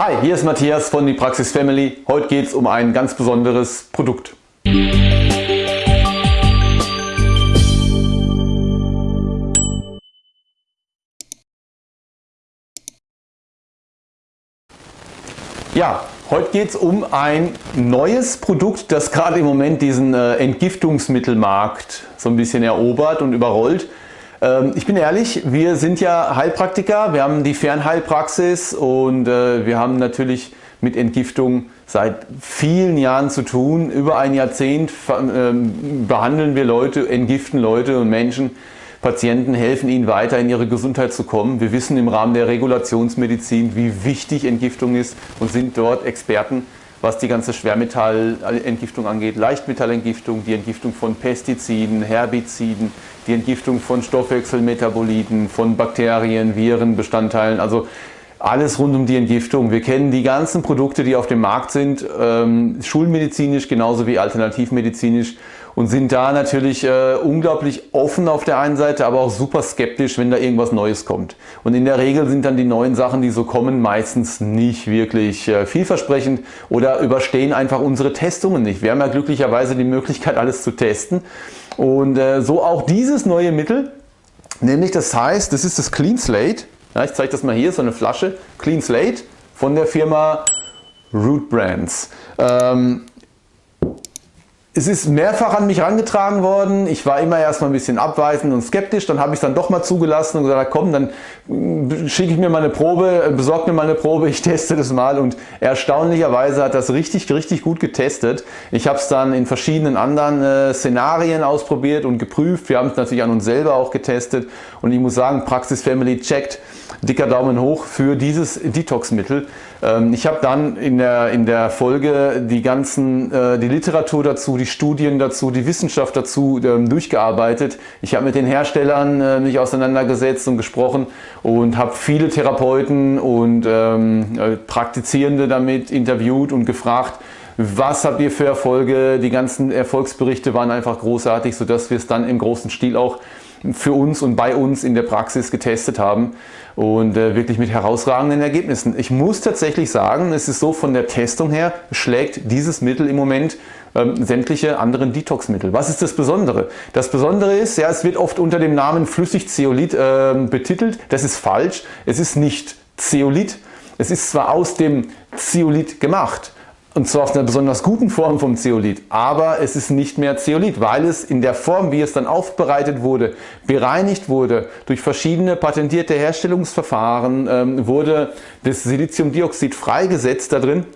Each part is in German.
Hi, hier ist Matthias von die Praxis Family. Heute geht es um ein ganz besonderes Produkt. Ja, heute geht es um ein neues Produkt, das gerade im Moment diesen äh, Entgiftungsmittelmarkt so ein bisschen erobert und überrollt. Ähm, ich bin ehrlich, wir sind ja Heilpraktiker, wir haben die Fernheilpraxis und äh, wir haben natürlich mit Entgiftung seit vielen Jahren zu tun. Über ein Jahrzehnt ähm, behandeln wir Leute, entgiften Leute und Menschen, Patienten, helfen ihnen weiter in ihre Gesundheit zu kommen. Wir wissen im Rahmen der Regulationsmedizin, wie wichtig Entgiftung ist und sind dort Experten was die ganze Schwermetallentgiftung angeht, Leichtmetallentgiftung, die Entgiftung von Pestiziden, Herbiziden, die Entgiftung von Stoffwechselmetaboliten, von Bakterien, Viren, Bestandteilen, also alles rund um die Entgiftung. Wir kennen die ganzen Produkte, die auf dem Markt sind, ähm, schulmedizinisch genauso wie alternativmedizinisch und sind da natürlich äh, unglaublich offen auf der einen Seite, aber auch super skeptisch, wenn da irgendwas Neues kommt. Und in der Regel sind dann die neuen Sachen, die so kommen, meistens nicht wirklich äh, vielversprechend oder überstehen einfach unsere Testungen nicht. Wir haben ja glücklicherweise die Möglichkeit, alles zu testen. Und äh, so auch dieses neue Mittel, nämlich das heißt, das ist das Clean Slate. Ja, ich zeige das mal hier, so eine Flasche, Clean Slate von der Firma Root Brands. Ähm, es ist mehrfach an mich herangetragen worden. Ich war immer erstmal ein bisschen abweisend und skeptisch. Dann habe ich es dann doch mal zugelassen und gesagt, komm, dann schicke ich mir mal eine Probe, besorge mir mal eine Probe, ich teste das mal. Und erstaunlicherweise hat das richtig, richtig gut getestet. Ich habe es dann in verschiedenen anderen äh, Szenarien ausprobiert und geprüft. Wir haben es natürlich an uns selber auch getestet. Und ich muss sagen, Praxis Family checkt dicker Daumen hoch für dieses Detox-Mittel. Ähm, ich habe dann in der, in der Folge die ganzen, äh, die Literatur dazu, die Studien dazu, die Wissenschaft dazu ähm, durchgearbeitet. Ich habe mit den Herstellern äh, mich auseinandergesetzt und gesprochen und habe viele Therapeuten und ähm, äh, Praktizierende damit interviewt und gefragt, was habt ihr für Erfolge? Die ganzen Erfolgsberichte waren einfach großartig, sodass wir es dann im großen Stil auch für uns und bei uns in der Praxis getestet haben und äh, wirklich mit herausragenden Ergebnissen. Ich muss tatsächlich sagen, es ist so von der Testung her, schlägt dieses Mittel im Moment ähm, sämtliche anderen Detox-Mittel. Was ist das Besondere? Das Besondere ist, ja, es wird oft unter dem Namen Flüssigzeolit äh, betitelt. Das ist falsch. Es ist nicht Zeolit. Es ist zwar aus dem Zeolit gemacht, und zwar aus einer besonders guten Form vom Zeolit. Aber es ist nicht mehr Zeolit, weil es in der Form, wie es dann aufbereitet wurde, bereinigt wurde, durch verschiedene patentierte Herstellungsverfahren ähm, wurde das Siliziumdioxid freigesetzt da drin.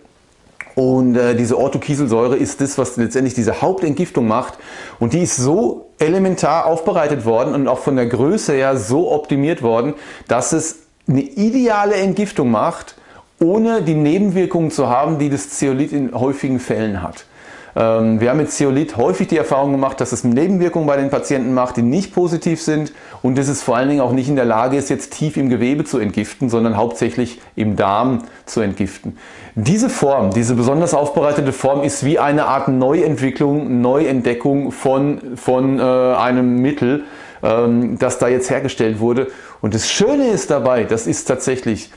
Und äh, diese Orthokieselsäure ist das, was letztendlich diese Hauptentgiftung macht. Und die ist so elementar aufbereitet worden und auch von der Größe her so optimiert worden, dass es eine ideale Entgiftung macht, ohne die Nebenwirkungen zu haben, die das Zeolit in häufigen Fällen hat. Ähm, wir haben mit Zeolit häufig die Erfahrung gemacht, dass es Nebenwirkungen bei den Patienten macht, die nicht positiv sind und dass es vor allen Dingen auch nicht in der Lage ist, jetzt tief im Gewebe zu entgiften, sondern hauptsächlich im Darm zu entgiften. Diese Form, diese besonders aufbereitete Form ist wie eine Art Neuentwicklung, Neuentdeckung von, von äh, einem Mittel, ähm, das da jetzt hergestellt wurde. Und das Schöne ist dabei, das ist tatsächlich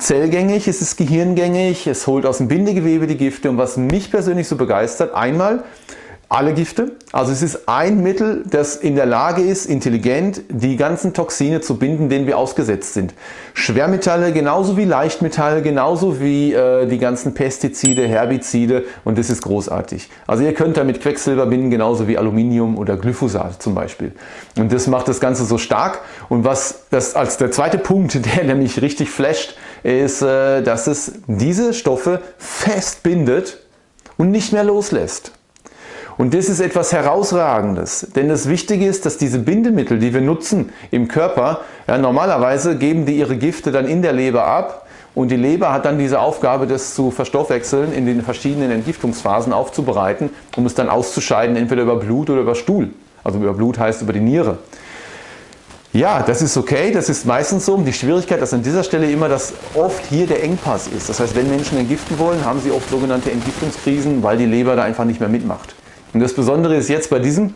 Zellgängig, es ist gehirngängig, es holt aus dem Bindegewebe die Gifte und was mich persönlich so begeistert, einmal alle Gifte. Also es ist ein Mittel, das in der Lage ist, intelligent die ganzen Toxine zu binden, denen wir ausgesetzt sind. Schwermetalle genauso wie Leichtmetalle, genauso wie äh, die ganzen Pestizide, Herbizide und das ist großartig. Also ihr könnt damit Quecksilber binden, genauso wie Aluminium oder Glyphosat zum Beispiel. Und das macht das Ganze so stark. Und was das als der zweite Punkt, der nämlich richtig flasht, ist, äh, dass es diese Stoffe fest bindet und nicht mehr loslässt. Und das ist etwas Herausragendes, denn das Wichtige ist, dass diese Bindemittel, die wir nutzen im Körper, ja, normalerweise geben die ihre Gifte dann in der Leber ab und die Leber hat dann diese Aufgabe, das zu verstoffwechseln, in den verschiedenen Entgiftungsphasen aufzubereiten, um es dann auszuscheiden, entweder über Blut oder über Stuhl. Also über Blut heißt über die Niere. Ja, das ist okay, das ist meistens so. Die Schwierigkeit ist an dieser Stelle immer, dass oft hier der Engpass ist. Das heißt, wenn Menschen entgiften wollen, haben sie oft sogenannte Entgiftungskrisen, weil die Leber da einfach nicht mehr mitmacht. Und das Besondere ist jetzt bei diesem,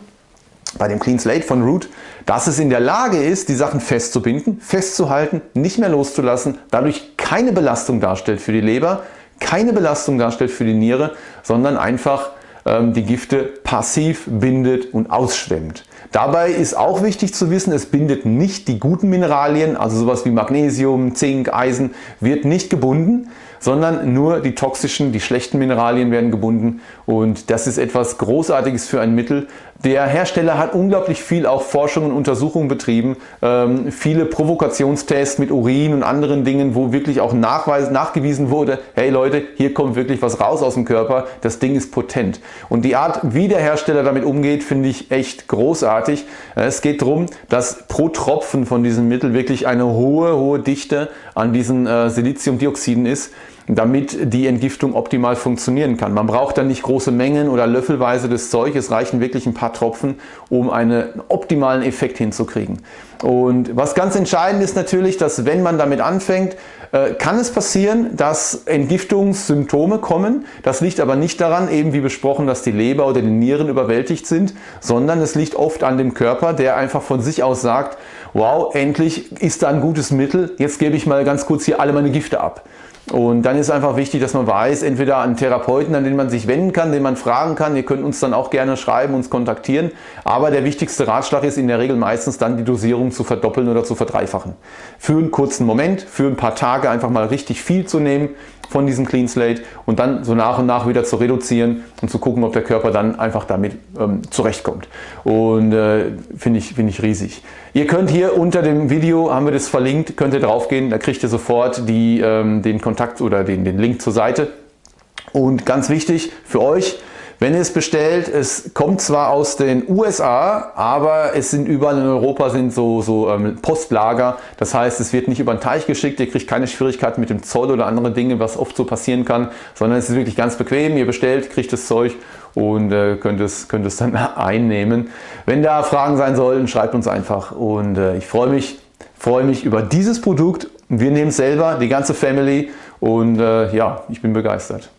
bei dem Clean Slate von Root, dass es in der Lage ist, die Sachen festzubinden, festzuhalten, nicht mehr loszulassen. Dadurch keine Belastung darstellt für die Leber, keine Belastung darstellt für die Niere, sondern einfach ähm, die Gifte passiv bindet und ausschwemmt. Dabei ist auch wichtig zu wissen, es bindet nicht die guten Mineralien, also sowas wie Magnesium, Zink, Eisen, wird nicht gebunden, sondern nur die toxischen, die schlechten Mineralien werden gebunden und das ist etwas Großartiges für ein Mittel. Der Hersteller hat unglaublich viel auch Forschung und Untersuchungen betrieben, ähm, viele Provokationstests mit Urin und anderen Dingen, wo wirklich auch nachweis, nachgewiesen wurde, hey Leute, hier kommt wirklich was raus aus dem Körper, das Ding ist potent. Und die Art, wie der Hersteller damit umgeht, finde ich echt großartig. Es geht darum, dass pro Tropfen von diesem Mittel wirklich eine hohe, hohe Dichte an diesen äh, Siliziumdioxiden ist damit die Entgiftung optimal funktionieren kann. Man braucht dann nicht große Mengen oder löffelweise des Zeug, es reichen wirklich ein paar Tropfen, um einen optimalen Effekt hinzukriegen. Und was ganz entscheidend ist natürlich, dass wenn man damit anfängt, äh, kann es passieren, dass Entgiftungssymptome kommen. Das liegt aber nicht daran, eben wie besprochen, dass die Leber oder die Nieren überwältigt sind, sondern es liegt oft an dem Körper, der einfach von sich aus sagt, wow, endlich ist da ein gutes Mittel, jetzt gebe ich mal ganz kurz hier alle meine Gifte ab. Und dann ist einfach wichtig, dass man weiß, entweder einen Therapeuten, an den man sich wenden kann, den man fragen kann. Ihr könnt uns dann auch gerne schreiben, uns kontaktieren. Aber der wichtigste Ratschlag ist in der Regel meistens dann die Dosierung zu verdoppeln oder zu verdreifachen. Für einen kurzen Moment, für ein paar Tage einfach mal richtig viel zu nehmen von diesem Clean Slate und dann so nach und nach wieder zu reduzieren und zu gucken, ob der Körper dann einfach damit ähm, zurechtkommt. Und äh, finde ich, find ich riesig. Ihr könnt hier unter dem Video, haben wir das verlinkt, könnt ihr drauf gehen, da kriegt ihr sofort die, ähm, den Kontakt oder den, den Link zur Seite. Und ganz wichtig für euch, wenn ihr es bestellt, es kommt zwar aus den USA, aber es sind überall in Europa sind so, so ähm, Postlager. Das heißt, es wird nicht über den Teich geschickt, ihr kriegt keine Schwierigkeiten mit dem Zoll oder andere Dinge, was oft so passieren kann, sondern es ist wirklich ganz bequem. Ihr bestellt, kriegt das Zeug und äh, könnt, es, könnt es dann einnehmen. Wenn da Fragen sein sollten, schreibt uns einfach und äh, ich freue mich, freue mich über dieses Produkt. Wir nehmen es selber, die ganze Family und äh, ja, ich bin begeistert.